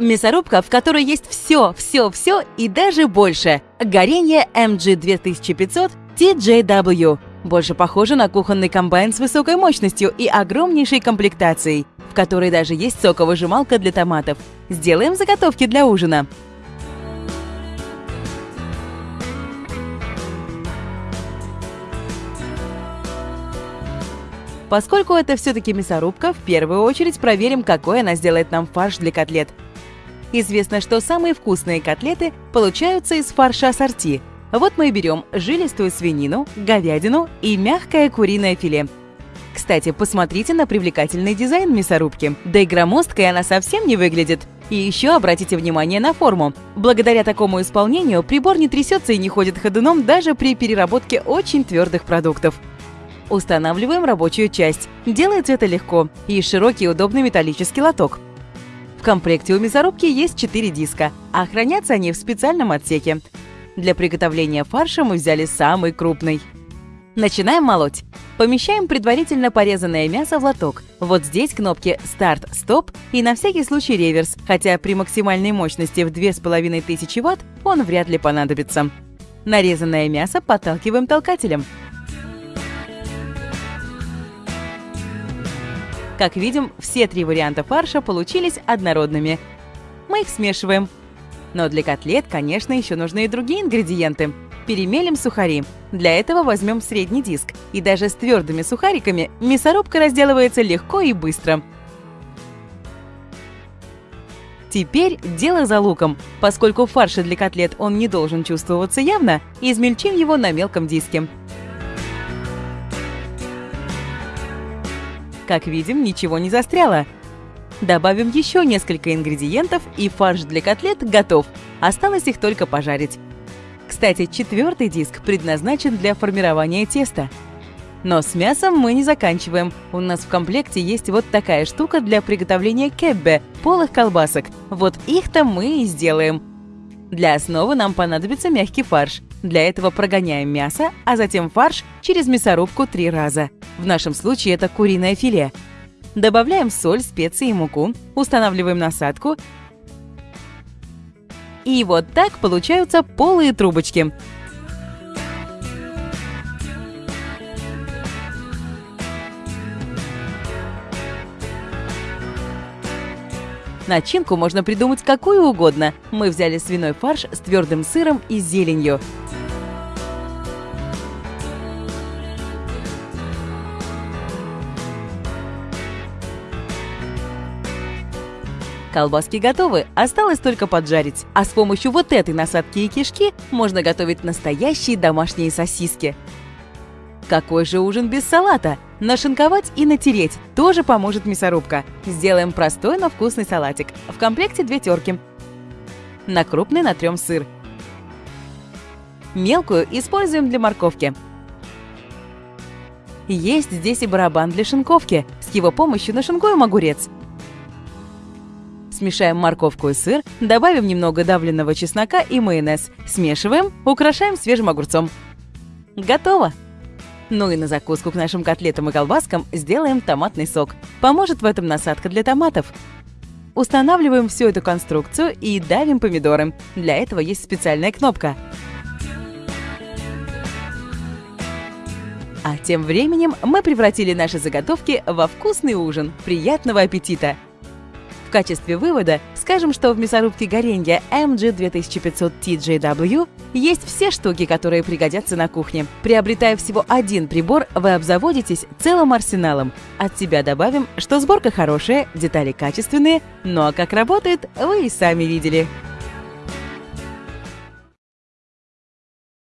Мясорубка, в которой есть все, все, все и даже больше. Горение MG2500 TJW. Больше похоже на кухонный комбайн с высокой мощностью и огромнейшей комплектацией, в которой даже есть соковыжималка для томатов. Сделаем заготовки для ужина. Поскольку это все-таки мясорубка, в первую очередь проверим, какой она сделает нам фарш для котлет. Известно, что самые вкусные котлеты получаются из фарша ассорти. Вот мы берем жилистую свинину, говядину и мягкое куриное филе. Кстати, посмотрите на привлекательный дизайн мясорубки. Да и громоздкой она совсем не выглядит. И еще обратите внимание на форму. Благодаря такому исполнению прибор не трясется и не ходит ходуном даже при переработке очень твердых продуктов. Устанавливаем рабочую часть. Делается это легко. И широкий удобный металлический лоток. В комплекте у мясорубки есть 4 диска, а хранятся они в специальном отсеке. Для приготовления фарша мы взяли самый крупный. Начинаем молоть. Помещаем предварительно порезанное мясо в лоток. Вот здесь кнопки «Старт», «Стоп» и на всякий случай реверс, хотя при максимальной мощности в 2500 Вт он вряд ли понадобится. Нарезанное мясо подталкиваем толкателем. Как видим, все три варианта фарша получились однородными. Мы их смешиваем. Но для котлет, конечно, еще нужны и другие ингредиенты. Перемелим сухари. Для этого возьмем средний диск. И даже с твердыми сухариками мясорубка разделывается легко и быстро. Теперь дело за луком. Поскольку в для котлет он не должен чувствоваться явно, измельчим его на мелком диске. Как видим, ничего не застряло. Добавим еще несколько ингредиентов, и фарш для котлет готов. Осталось их только пожарить. Кстати, четвертый диск предназначен для формирования теста. Но с мясом мы не заканчиваем. У нас в комплекте есть вот такая штука для приготовления кеббе, полых колбасок. Вот их-то мы и сделаем. Для основы нам понадобится мягкий фарш. Для этого прогоняем мясо, а затем фарш через мясорубку три раза. В нашем случае это куриное филе. Добавляем соль, специи и муку, устанавливаем насадку. И вот так получаются полые трубочки. Начинку можно придумать какую угодно. Мы взяли свиной фарш с твердым сыром и зеленью. Колбаски готовы, осталось только поджарить. А с помощью вот этой насадки и кишки можно готовить настоящие домашние сосиски. Какой же ужин без салата? Нашинковать и натереть тоже поможет мясорубка. Сделаем простой, но вкусный салатик. В комплекте две терки. На крупный натрем сыр. Мелкую используем для морковки. Есть здесь и барабан для шинковки. С его помощью нашинкуем огурец. Смешаем морковку и сыр, добавим немного давленного чеснока и майонез. Смешиваем, украшаем свежим огурцом. Готово! Ну и на закуску к нашим котлетам и колбаскам сделаем томатный сок. Поможет в этом насадка для томатов. Устанавливаем всю эту конструкцию и давим помидоры. Для этого есть специальная кнопка. А тем временем мы превратили наши заготовки во вкусный ужин. Приятного аппетита! В качестве вывода скажем, что в мясорубке горенья MG 2500 TJW есть все штуки, которые пригодятся на кухне. Приобретая всего один прибор, вы обзаводитесь целым арсеналом. От себя добавим, что сборка хорошая, детали качественные, ну а как работает, вы и сами видели.